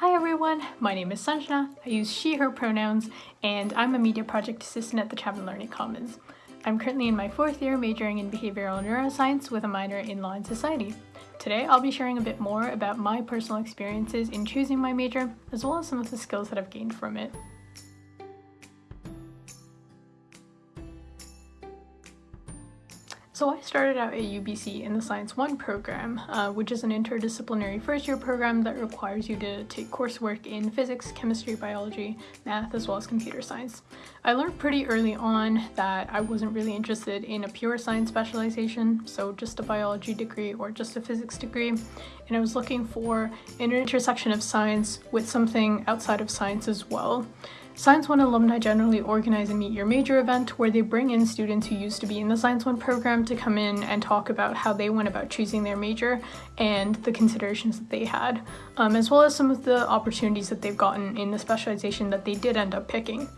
Hi everyone, my name is Sanjana, I use she, her pronouns, and I'm a media project assistant at the Chapman Learning Commons. I'm currently in my fourth year majoring in behavioral neuroscience with a minor in law and society. Today I'll be sharing a bit more about my personal experiences in choosing my major, as well as some of the skills that I've gained from it. So I started out at UBC in the Science 1 program, uh, which is an interdisciplinary first year program that requires you to take coursework in physics, chemistry, biology, math, as well as computer science. I learned pretty early on that I wasn't really interested in a pure science specialization, so just a biology degree or just a physics degree, and I was looking for an intersection of science with something outside of science as well. Science 1 alumni generally organize a Meet Your Major event where they bring in students who used to be in the Science 1 program to come in and talk about how they went about choosing their major and the considerations that they had, um, as well as some of the opportunities that they've gotten in the specialization that they did end up picking.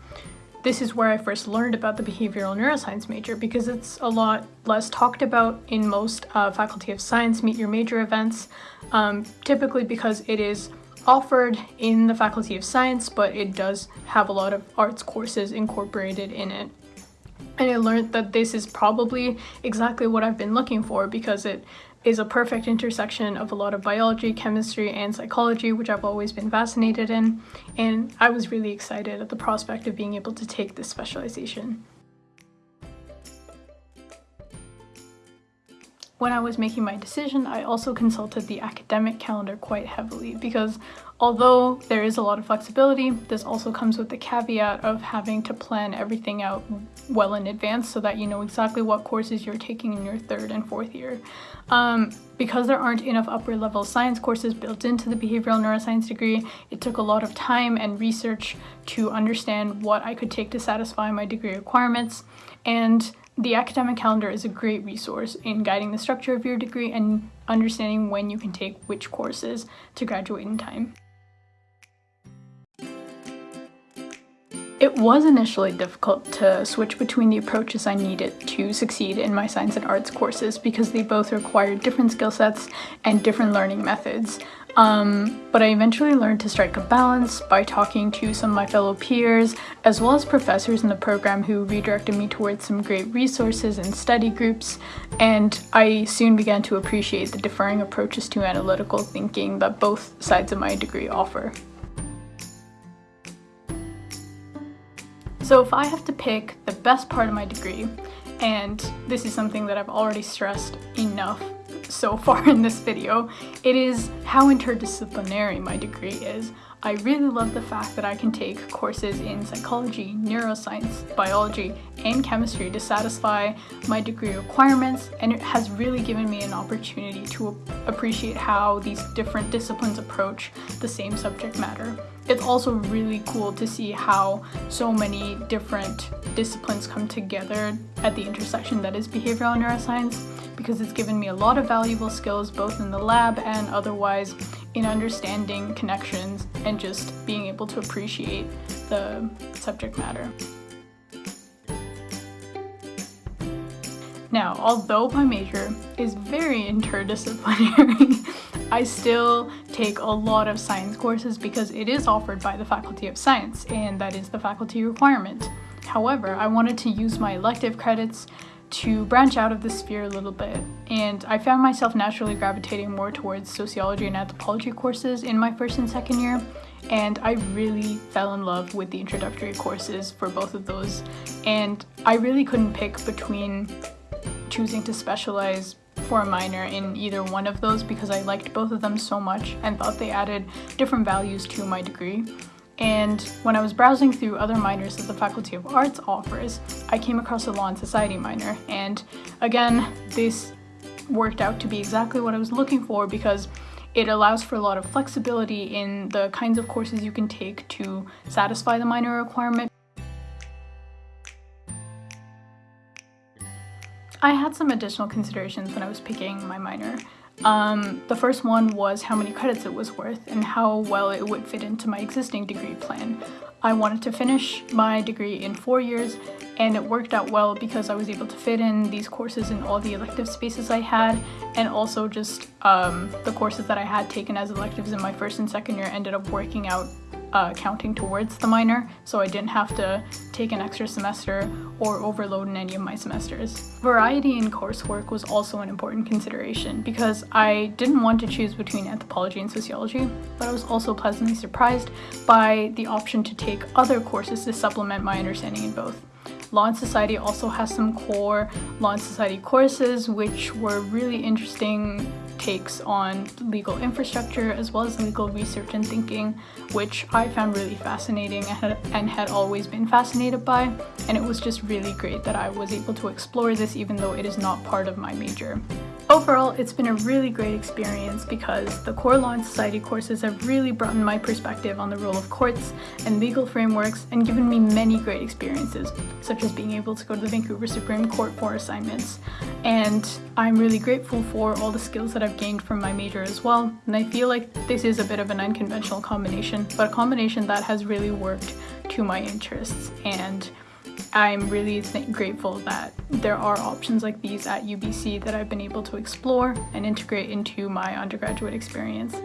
This is where I first learned about the behavioral neuroscience major because it's a lot less talked about in most uh, Faculty of Science Meet Your Major events, um, typically because it is offered in the Faculty of Science, but it does have a lot of arts courses incorporated in it. And I learned that this is probably exactly what I've been looking for because it is a perfect intersection of a lot of biology, chemistry, and psychology, which I've always been fascinated in. And I was really excited at the prospect of being able to take this specialization. When I was making my decision, I also consulted the academic calendar quite heavily because although there is a lot of flexibility, this also comes with the caveat of having to plan everything out well in advance so that you know exactly what courses you're taking in your third and fourth year. Um, because there aren't enough upper level science courses built into the behavioral neuroscience degree, it took a lot of time and research to understand what I could take to satisfy my degree requirements. And the academic calendar is a great resource in guiding the structure of your degree and understanding when you can take which courses to graduate in time. It was initially difficult to switch between the approaches I needed to succeed in my science and arts courses because they both required different skill sets and different learning methods. Um, but I eventually learned to strike a balance by talking to some of my fellow peers, as well as professors in the program who redirected me towards some great resources and study groups, and I soon began to appreciate the differing approaches to analytical thinking that both sides of my degree offer. So if I have to pick the best part of my degree, and this is something that I've already stressed enough so far in this video, it is how interdisciplinary my degree is. I really love the fact that I can take courses in psychology, neuroscience, biology, and chemistry to satisfy my degree requirements and it has really given me an opportunity to appreciate how these different disciplines approach the same subject matter. It's also really cool to see how so many different disciplines come together at the intersection that is behavioral neuroscience because it's given me a lot of valuable skills both in the lab and otherwise in understanding connections and just being able to appreciate the subject matter. Now, although my major is very interdisciplinary, I still take a lot of science courses because it is offered by the Faculty of Science and that is the faculty requirement. However, I wanted to use my elective credits to branch out of the sphere a little bit and I found myself naturally gravitating more towards sociology and anthropology courses in my first and second year and I really fell in love with the introductory courses for both of those and I really couldn't pick between choosing to specialize for a minor in either one of those because I liked both of them so much and thought they added different values to my degree. And when I was browsing through other minors that the Faculty of Arts offers, I came across a Law and Society minor. And again, this worked out to be exactly what I was looking for because it allows for a lot of flexibility in the kinds of courses you can take to satisfy the minor requirement. I had some additional considerations when I was picking my minor. Um, the first one was how many credits it was worth and how well it would fit into my existing degree plan. I wanted to finish my degree in four years and it worked out well because I was able to fit in these courses in all the elective spaces I had and also just um, the courses that I had taken as electives in my first and second year ended up working out uh, counting towards the minor, so I didn't have to take an extra semester or overload in any of my semesters. Variety in coursework was also an important consideration because I didn't want to choose between anthropology and sociology, but I was also pleasantly surprised by the option to take other courses to supplement my understanding in both. Law and Society also has some core Law and Society courses which were really interesting takes on legal infrastructure as well as legal research and thinking, which I found really fascinating and had, always been fascinated by. And it was just really great that I was able to explore this even though it is not part of my major. Overall, it's been a really great experience because the Core Law and Society courses have really broadened my perspective on the role of courts and legal frameworks and given me many great experiences, such as being able to go to the Vancouver Supreme Court for assignments. And I'm really grateful for all the skills that I've gained from my major as well, and I feel like this is a bit of an unconventional combination, but a combination that has really worked to my interests and I'm really grateful that there are options like these at UBC that I've been able to explore and integrate into my undergraduate experience.